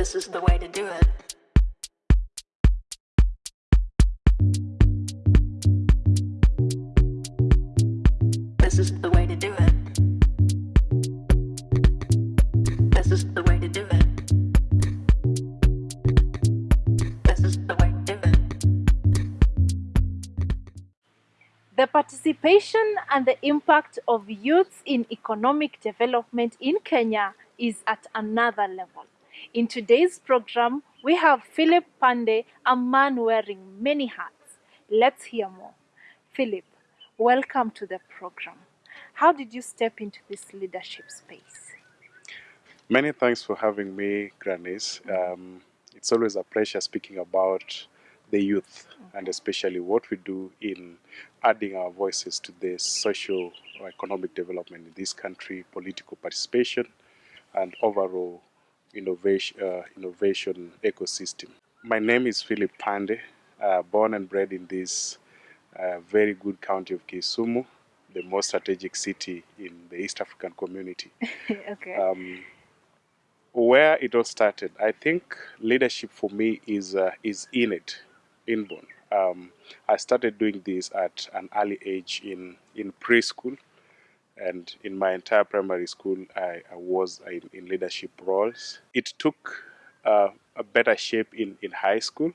This is the way to do it. This is the way to do it. This is the way to do it. This is the way to do it. The participation and the impact of youths in economic development in Kenya is at another level. In today's program, we have Philip Pande, a man wearing many hats. Let's hear more. Philip, welcome to the program. How did you step into this leadership space? Many thanks for having me, Granis. Um, it's always a pleasure speaking about the youth and especially what we do in adding our voices to the social or economic development in this country, political participation, and overall innovation, uh, innovation ecosystem. My name is Philip Pande, uh, born and bred in this uh, very good county of Kisumu, the most strategic city in the East African community. okay. um, where it all started, I think leadership for me is uh, is innate, inborn. Um, I started doing this at an early age in in preschool, and in my entire primary school, I, I was in, in leadership roles. It took uh, a better shape in in high school,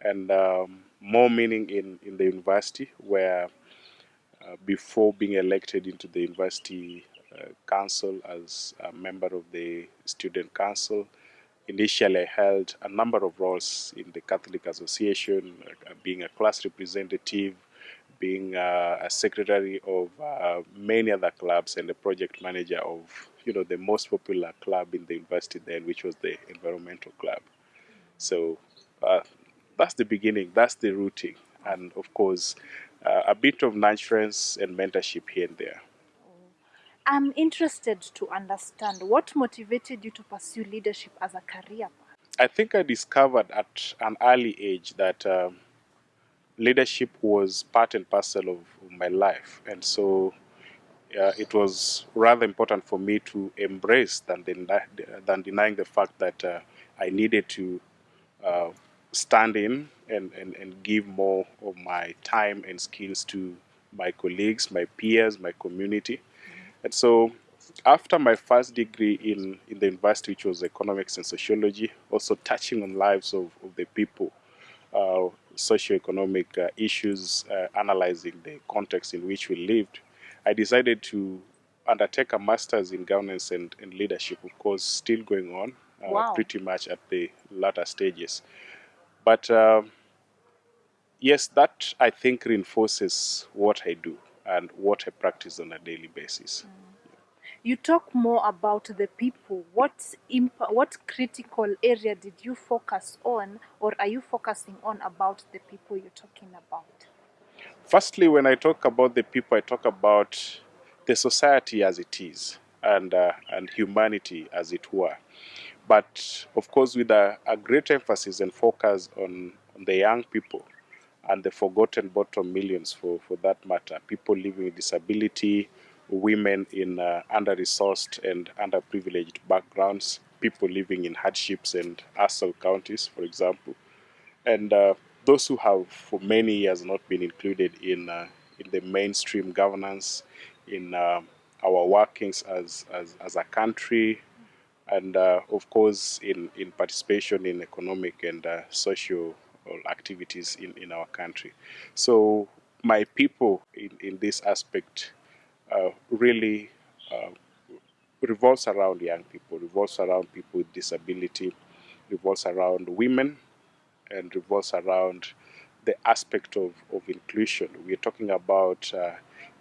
and um, more meaning in in the university where. Uh, before being elected into the university uh, council as a member of the student council. Initially, I held a number of roles in the Catholic Association, uh, being a class representative, being uh, a secretary of uh, many other clubs, and a project manager of you know the most popular club in the university then, which was the Environmental Club. So uh, that's the beginning. That's the rooting, and of course, uh, a bit of nurturance and mentorship here and there. I'm interested to understand what motivated you to pursue leadership as a career path. I think I discovered at an early age that um, leadership was part and parcel of, my life, and so uh, it was rather important for me to embrace than deny, than denying the fact that uh, I needed to uh, stand in and, and, and give more of my time and skills to my colleagues, my peers, my community. And so after my first degree in, in the university, which was economics and sociology, also touching on lives of, of the people, uh, socioeconomic uh, issues, uh, analyzing the context in which we lived, I decided to undertake a master's in governance and, and leadership, of course, still going on, uh, Wow. pretty much at the latter stages. But um yes, that I think reinforces what I do and what I practice on a daily basis. You talk more about the people. What imp- what critical area did you focus on, or are you focusing on about the people you're talking about? Firstly, when I talk about the people, I talk about the society as it is and, uh, and humanity as it were. But of course, with a, a great emphasis and focus on, on the young people and the forgotten bottom millions for, for that matter, people living with disability, women in uh, under-resourced and underprivileged backgrounds, people living in hardships and hustle counties, for example and uh, those who have for many years not been included in uh, in the mainstream governance, in uh, our workings as, as as a country, and uh, of course in in participation in economic and uh, social activities in in our country. So my people in in this aspect really. Uh, revolves around young people, revolves around people with disability, revolves around women, and revolves around the aspect of, of inclusion. We're talking about uh,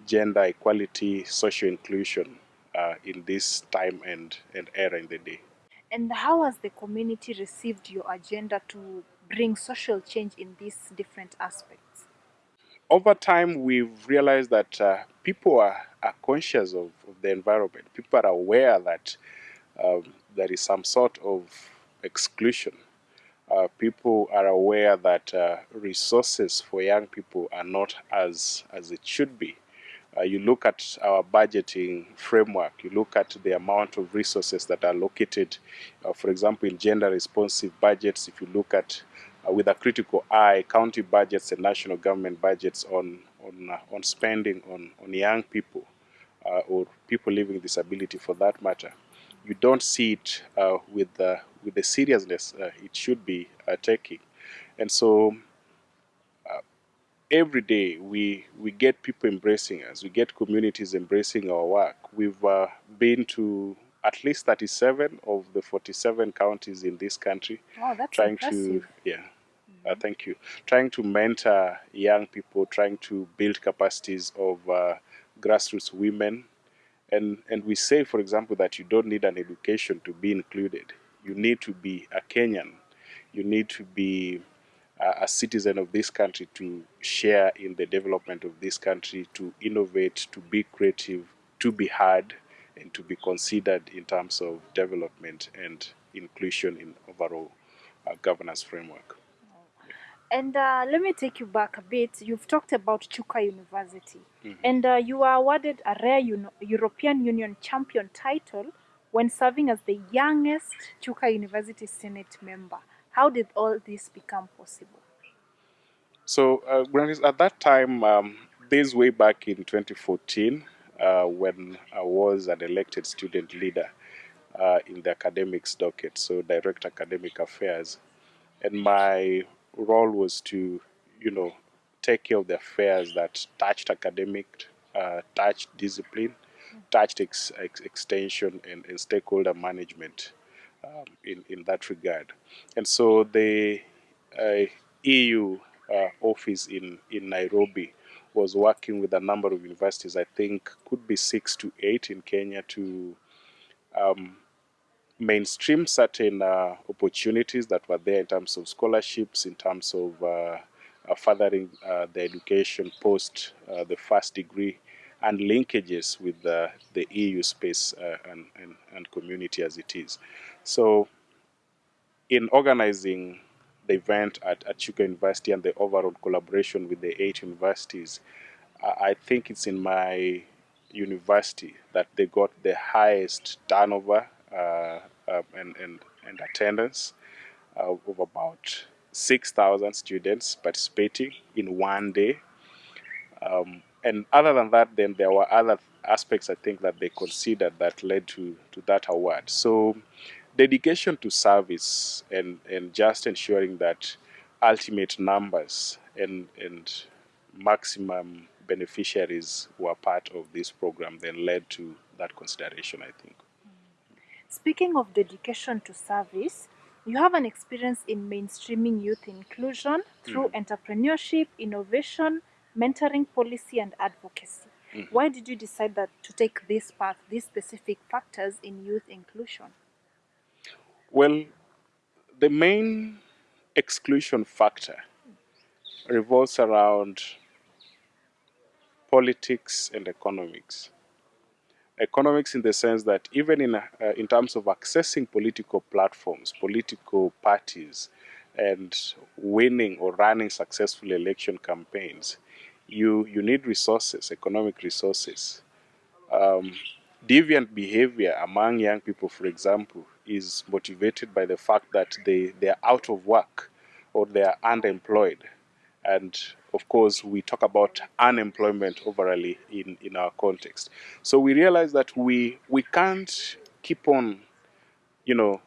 gender equality, social inclusion uh, in this time and, and era in the day. And how has the community received your agenda to bring social change in these different aspects? Over time, we've realized that uh, people are, are conscious of, of the environment. People are aware that um, there is some sort of exclusion uh, people are aware that uh, resources for young people are not as as it should be. Uh, you look at our budgeting framework, you look at the amount of resources that are located, uh, for example, in gender responsive budgets. If you look at uh, with a critical eye, county budgets and national government budgets on on uh, on spending on on young people uh, or people living with disability, for that matter, you don't see it uh, with the with the seriousness uh, it should be uh, taking, and so. uh, Every day we we get people embracing us. We get communities embracing our work. We've uh, been to at least 37 of the 47 counties in this country Wow, that's trying impressive. to yeah uh, thank you trying to mentor young people trying to build capacities of uh, grassroots women. And and we say for example that you don't need an education to be included. You need to be a kenyan. You need to be a, a citizen of this country to share in the development of this country to innovate to be creative to be heard and to be considered in terms of development and inclusion in overall uh, governance framework And uh, let me take you back a bit. You've talked about Chuka University, and uh, you were awarded a rare Uni- European Union champion title when serving as the youngest Chuka University Senate member. How did all this become possible? So, uh, at that time, um, this way back in 2014, uh, when I was an elected student leader uh, in the academics docket, so direct academic affairs, and my role was to, you know, take care of the affairs that touched academic, uh, touched discipline, touched ex- ex- extension, and, and stakeholder management um, in, in that regard. And so the uh, EU uh, office in, in Nairobi was working with a number of universities, I think could be six to eight in Kenya, to um, mainstream certain uh, opportunities that were there in terms of scholarships, in terms of uh, uh, furthering uh, the education post uh, the first degree, and linkages with the, the EU space and, and, and community as it is. So, in organizing the event at, at University and the overall collaboration with the eight universities, I I think it's in my university that they got the highest turnover uh, um, and, and, and attendance uh, of about 6,000 students participating in one day. Um, and other than that, then there were other aspects I think that they considered that led to, to that award. So, dedication to service and, and just ensuring that ultimate numbers and, and maximum beneficiaries were part of this program then led to that consideration, I think. Speaking of dedication to service, you have an experience in mainstreaming youth inclusion through mm. entrepreneurship, innovation, mentoring policy, and advocacy. Mm-hmm. Why did you decide that to take this path, these specific factors in youth inclusion? Well, the main exclusion factor revolves around politics and economics. Economics, in the sense that even in, uh, in terms of accessing political platforms, political parties, and winning or running successful election campaigns, you, you need resources, economic resources. Um, deviant behavior among young people, for example, is motivated by the fact that they, they are out of work or they are unemployed. And of course, we talk about unemployment overally in, in our context. So we realize that we, we can't keep on, you know,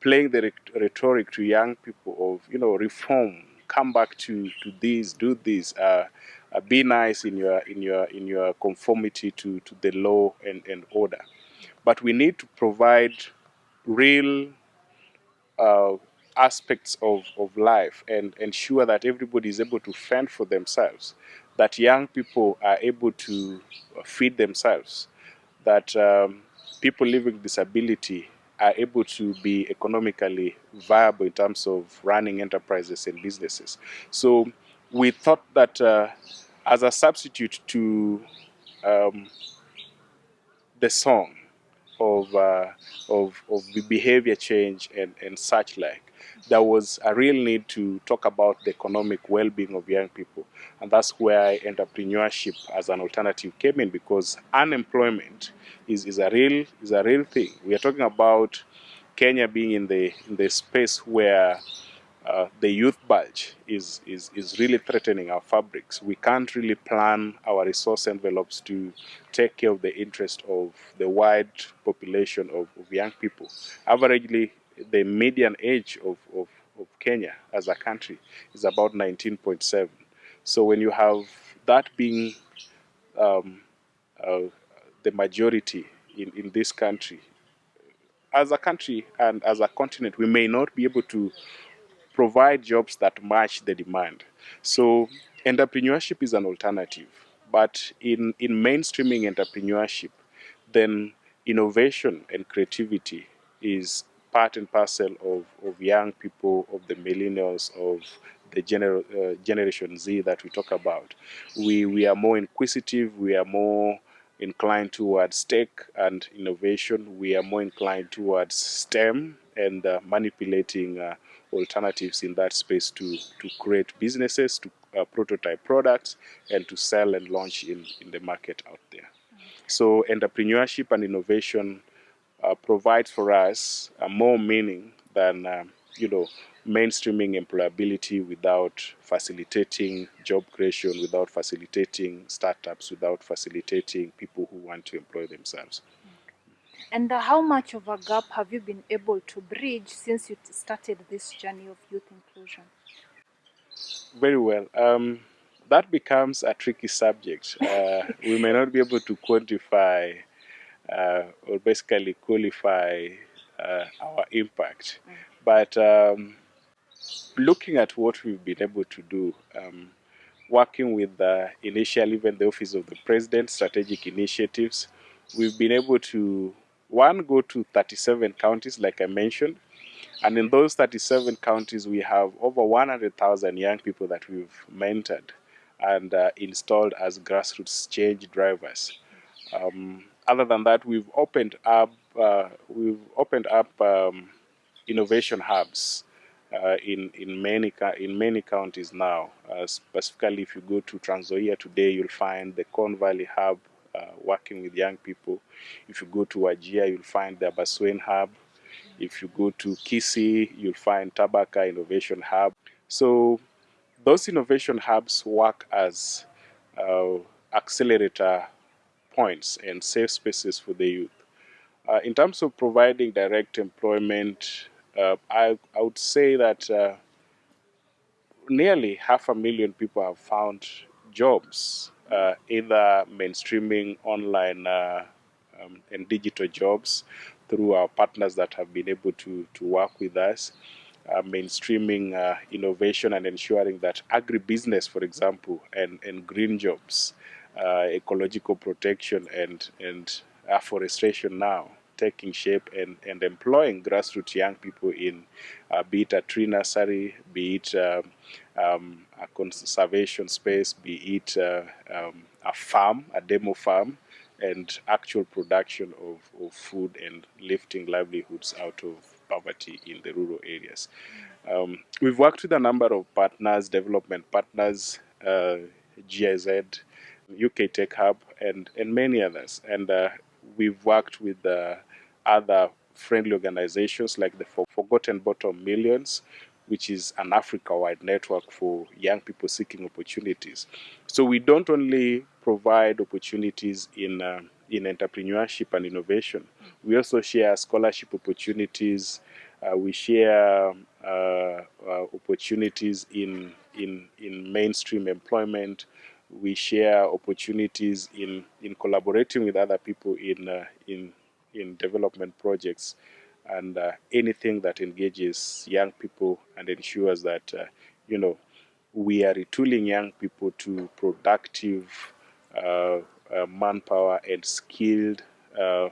playing the rhetoric to young people of, you know, reform, come back to, to this, do this, uh, uh, be nice in your in your in your conformity to, to the law and, and order. But we need to provide real uh, aspects of, of life and ensure that everybody is able to fend for themselves, that young people are able to feed themselves, that um, people living with disability are able to be economically viable in terms of running enterprises and businesses. So we thought that uh, as a substitute to um, the song of, uh, of, of behavior change and, and such like, there was a real need to talk about the economic well-being of young people. And that's where entrepreneurship as an alternative came in because unemployment is, is, a, real, is a real thing. We are talking about Kenya being in the, in the space where uh, the youth bulge is, is, is really threatening our fabrics. We can't really plan our resource envelopes to take care of the interest of the wide population of, of young people. Averagely, the median age of, of, of Kenya as a country is about 19.7. So when you have that being um, uh, the majority in, in this country, as a country and as a continent, we may not be able to provide jobs that match the demand. So entrepreneurship is an alternative, but in, in mainstreaming entrepreneurship, then innovation and creativity is part and parcel of, of young people, of the millennials, of the gener- uh, generation Z that we talk about. We, we are more inquisitive, we are more inclined towards tech and innovation, we are more inclined towards STEM and uh, manipulating uh, alternatives in that space to, to create businesses, to uh, prototype products, and to sell and launch in, in the market out there. So entrepreneurship and innovation uh, provides for us uh, more meaning than, um, you know, mainstreaming employability without facilitating job creation, without facilitating startups, without facilitating people who want to employ themselves. And how much of a gap have you been able to bridge since you started this journey of youth inclusion? Very well. Um, that becomes a tricky subject. Uh, we may not be able to quantify uh, or basically qualify uh, our impact. But um, looking at what we've been able to do, um, working with the initial, even the Office of the President, strategic initiatives, we've been able to, one, go to 37 counties, like I mentioned. And in those 37 counties, we have over 100,000 young people that we've mentored and uh, installed as grassroots change drivers. Um, other than that, we've opened up uh, we've opened up um, innovation hubs uh, in in many in many counties now. Uh, specifically, if you go to Trans Nzoia today, you'll find the Corn Valley Hub uh, working with young people. If you go to Wajir, you'll find the Abaswen Hub. If you go to Kisii, you'll find Tabaka Innovation Hub. So those innovation hubs work as uh, accelerator points and safe spaces for the youth. Uh, in terms of providing direct employment, uh, I, I would say that uh, nearly half a million people have found jobs, uh, either mainstreaming online uh, um, and digital jobs through our partners that have been able to, to work with us. Uh, mainstreaming uh, innovation and ensuring that agribusiness, for example, and, and green jobs, uh, ecological protection, and, and afforestation now taking shape and, and employing grassroots young people in uh, be it a tree nursery, be it um, um, a conservation space, be it uh, um, a farm, a demo farm, and actual production of, of food and lifting livelihoods out of poverty in the rural areas. Um, we've worked with a number of partners, development partners, uh, GIZ, UK Tech Hub, and, and many others. And uh, we've worked with uh, other friendly organizations like the Forgotten Bottom Millions, which is an Africa wide network for young people seeking opportunities. So we don't only provide opportunities in, uh, in entrepreneurship and innovation, we also share scholarship opportunities. Uh, we share uh, uh, opportunities in, in, in mainstream employment. We share opportunities in, in collaborating with other people in, uh, in, in development projects and uh, anything that engages young people and ensures that, uh, you know, we are retooling young people to productive uh, uh, manpower and skilled uh, uh,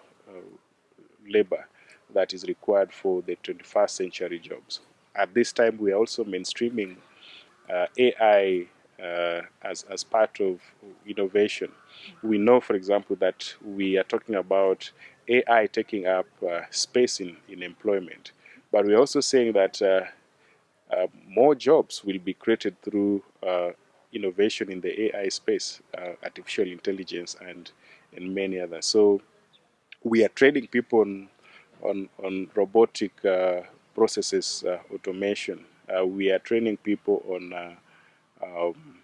labor that is required for the 21st century jobs. At this time, we are also mainstreaming AI uh, as, as part of innovation. We know, for example, that we are talking about AI taking up uh, space in, in employment, but we're also saying that uh, uh, more jobs will be created through innovation in the AI space, artificial intelligence, and, and many others. So we are training people on, on, on robotic processes automation. We are training people on um,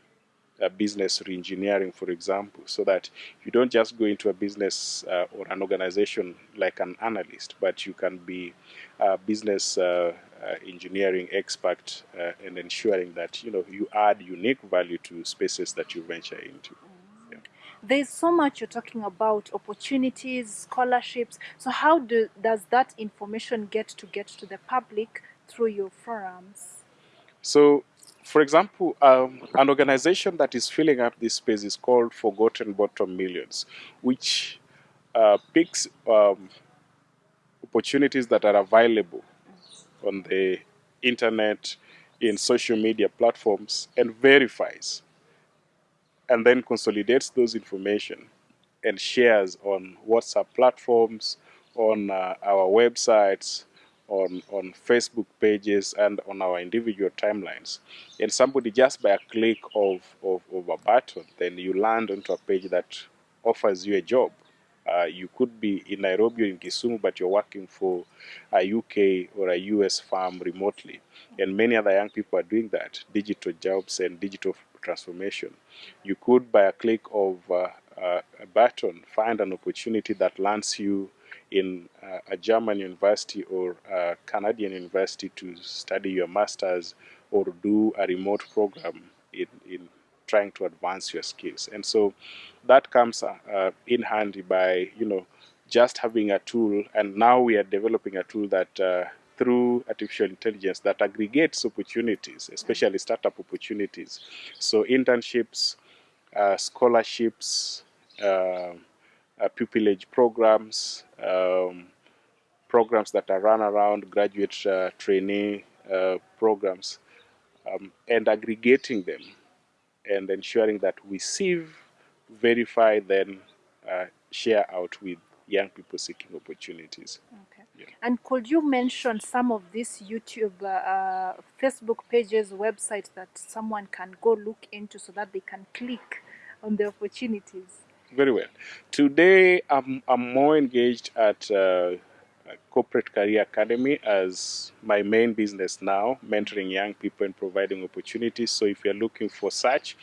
uh, business reengineering, for example, so that you don't just go into a business uh, or an organization like an analyst, but you can be a business uh, uh, engineering expert uh, and ensuring that you know you add unique value to spaces that you venture into. There's so much you're talking about opportunities, scholarships. So how do, does that information get to get to the public through your forums? So, for example, um, an organization that is filling up this space is called Forgotten Bottom Millions, which uh, picks um, opportunities that are available on the internet, in social media platforms, and verifies, and then consolidates those information and shares on WhatsApp platforms, on uh, our websites, on, on Facebook pages, and on our individual timelines. And somebody just by a click of, of, of a button, then you land onto a page that offers you a job. Uh, you could be in Nairobi or in Kisumu, but you're working for a UK or a US firm remotely. And many other young people are doing that digital jobs and digital transformation. You could, by a click of uh, uh, a button, find an opportunity that lands you in uh, a German university or a Canadian university to study your master's or do a remote program in, in trying to advance your skills. And so that comes uh, uh, in handy by, you know, just having a tool. And now we are developing a tool that uh, through artificial intelligence that aggregates opportunities, especially startup opportunities. So internships, uh, scholarships, uh, pupillage programs, um, programs that are run around graduate uh, trainee uh, programs, um, and aggregating them and ensuring that we sieve, verify, then uh, share out with young people seeking opportunities. Okay. Yeah. And could you mention some of these YouTube, uh, uh, Facebook pages, websites that someone can go look into so that they can click on the opportunities? Very well. Today, I'm, I'm more engaged at uh, Corporate Career Academy as my main business now, mentoring young people and providing opportunities. So, if you're looking for such,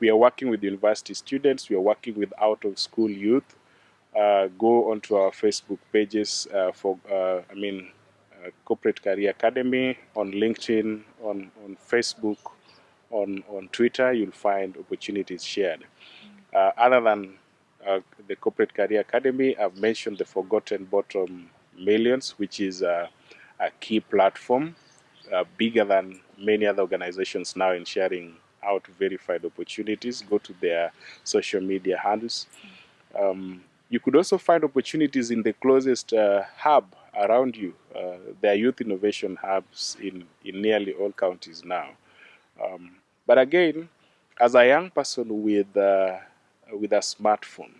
we are working with university students, we are working with out of school youth. Uh, go onto our Facebook pages uh, for, uh, I mean, uh, Corporate Career Academy on LinkedIn, on, on Facebook, on, on Twitter, you'll find opportunities shared. Uh, other than uh, the Corporate Career Academy, I've mentioned the Forgotten Bottom Millions, which is a, a key platform, uh, bigger than many other organizations now in sharing out verified opportunities. Go to their social media handles. Um, you could also find opportunities in the closest uh, hub around you. Uh, there are youth innovation hubs in, in nearly all counties now. Um, but again, as a young person with, uh, with a smartphone,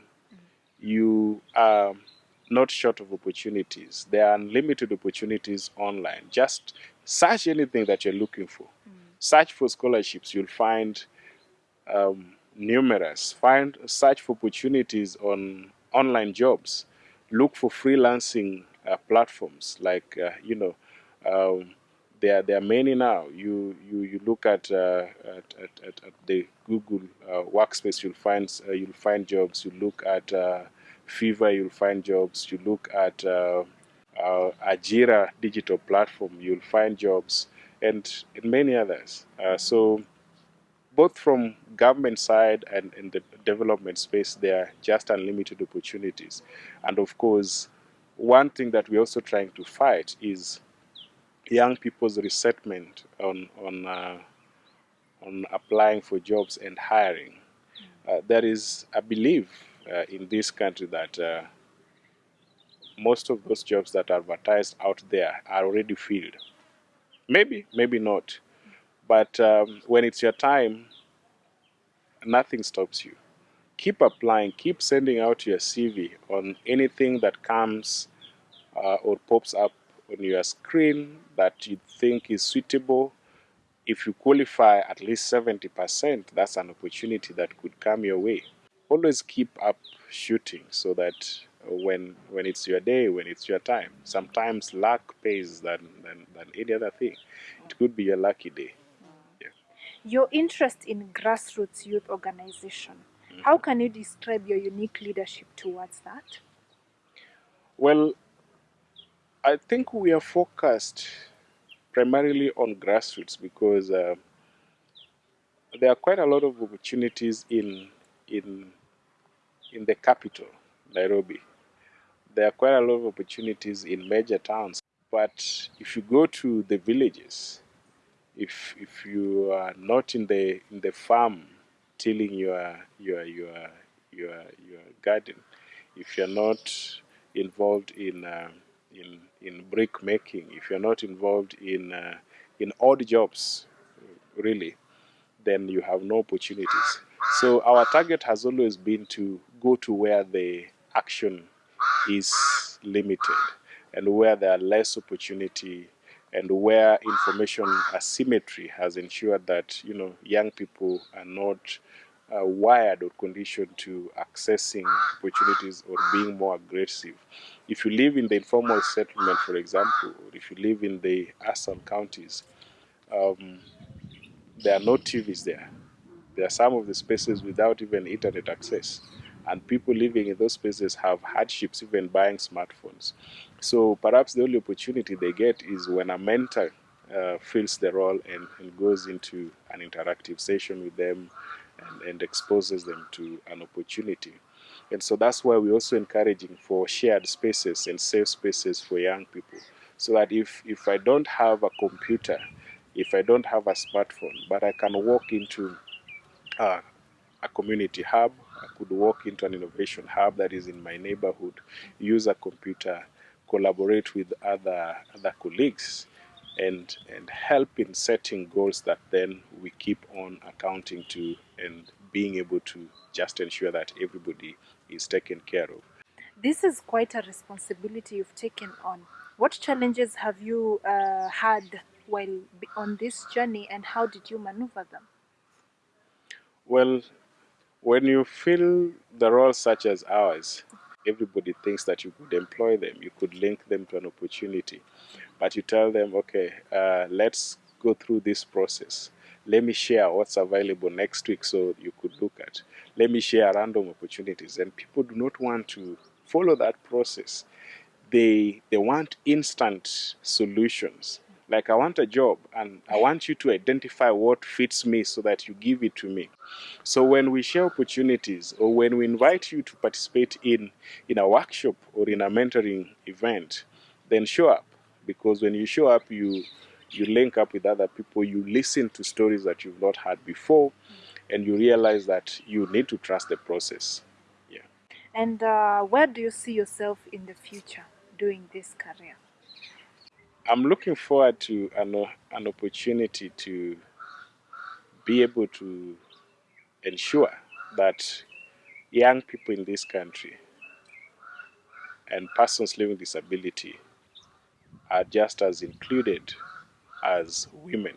you are not short of opportunities. There are unlimited opportunities online. Just search anything that you're looking for. Search for scholarships. You'll find um, numerous. Find search for opportunities on online jobs. Look for freelancing uh, platforms like uh, you know. Um, there, there are many now. You you, you look at, uh, at, at, at, the Google uh, workspace, you'll find uh, you'll find jobs. You look at uh, Fiverr, you'll find jobs. You look at uh, uh, Ajira digital platform, you'll find jobs, and, and many others. So both from government side and in the development space, there are just unlimited opportunities. And of course, one thing that we're also trying to fight is young people's resettlement on on uh, on applying for jobs and hiring. Uh, there is a belief uh, in this country that uh, most of those jobs that are advertised out there are already filled. Maybe, maybe not. But um, when it's your time, nothing stops you. Keep applying, keep sending out your CV on anything that comes uh, or pops up on your screen that you think is suitable. If you qualify at least 70%, that's an opportunity that could come your way. Always keep up shooting so that when when it's your day, when it's your time, sometimes luck pays than, than, than any other thing. It could be your lucky day. Your interest in grassroots youth organization. How mm-hmm. can you describe your unique leadership towards that? Well, I think we are focused primarily on grassroots because uh, there are quite a lot of opportunities in in in the capital, Nairobi. There are quite a lot of opportunities in major towns, but if you go to the villages, if if you are not in the in the farm tilling your your your your your garden, if you're not involved in uh, in in brick making, if you're not involved in uh, in odd jobs, really, then you have no opportunities. So our target has always been to go to where the action is limited and where there are less opportunity and where information asymmetry has ensured that you know young people are not uh, wired or conditioned to accessing opportunities or being more aggressive. If you live in the informal settlement, for example, or if you live in the ASAL counties, um, there are no TVs there. There are some of the spaces without even internet access. And people living in those spaces have hardships even buying smartphones. So perhaps the only opportunity they get is when a mentor uh, fills the role and, and goes into an interactive session with them and, exposes them to an opportunity. And so that's why we're also encouraging for shared spaces and safe spaces for young people. So that if, if I don't have a computer, if I don't have a smartphone, but I can walk into uh, a community hub, I could walk into an innovation hub that is in my neighborhood, use a computer, collaborate with other other colleagues, and and help in setting goals that then we keep on accounting to and being able to just ensure that everybody is taken care of. This is quite a responsibility you've taken on. What challenges have you uh, had while on this journey, and how did you maneuver them? Well, when you fill the role such as ours, everybody thinks that you could employ them, you could link them to an opportunity. But you tell them, okay, uh, let's go through this process. Let me share what's available next week so you could look at. Let me share random opportunities. And people do not want to follow that process. They, they want instant solutions. Like, I want a job and I want you to identify what fits me so that you give it to me. So when we share opportunities or when we invite you to participate in, in a workshop or in a mentoring event, then show up. Because when you show up, you you link up with other people, you listen to stories that you've not heard before, and you realize that you need to trust the process. Yeah. And uh, where do you see yourself in the future doing this career? I'm looking forward to an, an opportunity to be able to ensure that young people in this country and persons living with disability are just as included as women.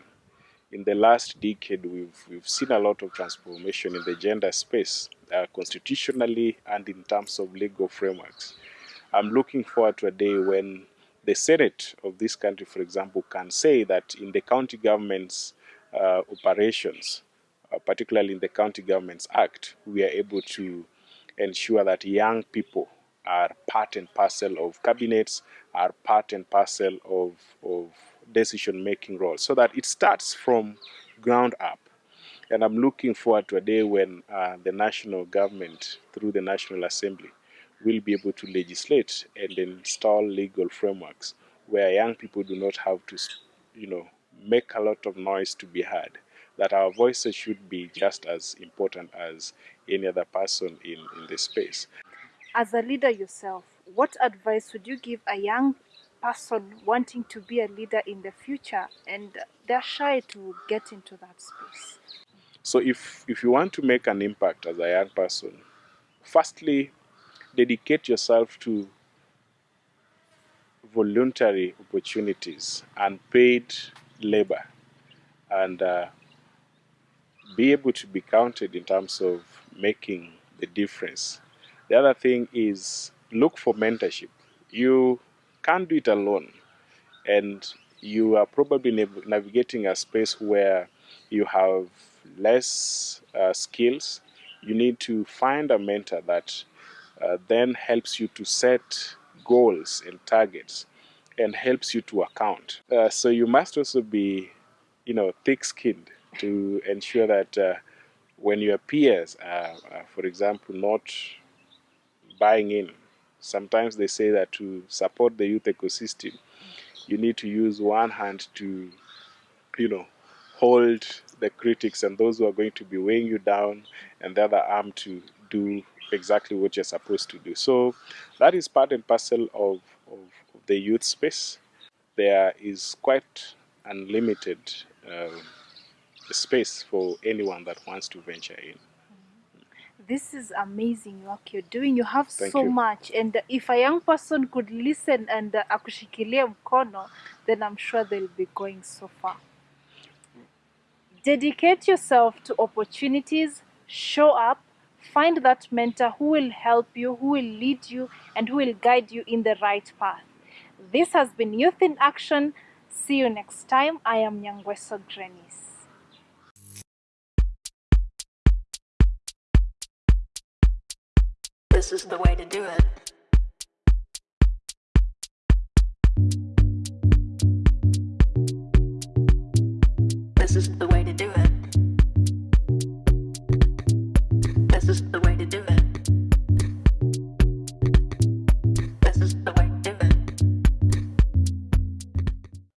In the last decade, we've, we've seen a lot of transformation in the gender space, uh, constitutionally and in terms of legal frameworks. I'm looking forward to a day when the Senate of this country, for example, can say that in the county government's uh, operations, uh, particularly in the County Governments Act, we are able to ensure that young people are part and parcel of cabinets, are part and parcel of, of decision making roles, so that it starts from ground up. And I'm looking forward to a day when uh, the national government, through the National Assembly, will be able to legislate and install legal frameworks where young people do not have to, you know, make a lot of noise to be heard. That our voices should be just as important as any other person in, in the space. As a leader yourself, what advice would you give a young person wanting to be a leader in the future and they're shy to get into that space? So if if you want to make an impact as a young person, firstly, dedicate yourself to voluntary opportunities and paid labor, and uh, be able to be counted in terms of making the difference. The other thing is look for mentorship. You can't do it alone, and you are probably nav- navigating a space where you have less uh, skills. You need to find a mentor that uh, then helps you to set goals and targets and helps you to account. Uh, so you must also be, you know, thick-skinned to ensure that uh, when your peers are, are, for example, not buying in, sometimes they say that to support the youth ecosystem, you need to use one hand to, you know, hold the critics and those who are going to be weighing you down, and the other arm to do exactly what you're supposed to do. So that is part and parcel of, of, the youth space. There is quite unlimited um, space for anyone that wants to venture in. This is amazing work you're doing. You have Thank so you. much. And if a young person could listen and akushikilie mkono, then I'm sure they'll be going so far. Dedicate yourself to opportunities, show up, find that mentor who will help you, who will lead you, and who will guide you in the right path. This has been Youth in Action. See you next time. I am Nyangweso Grenis. This is the way to do it. This is the way.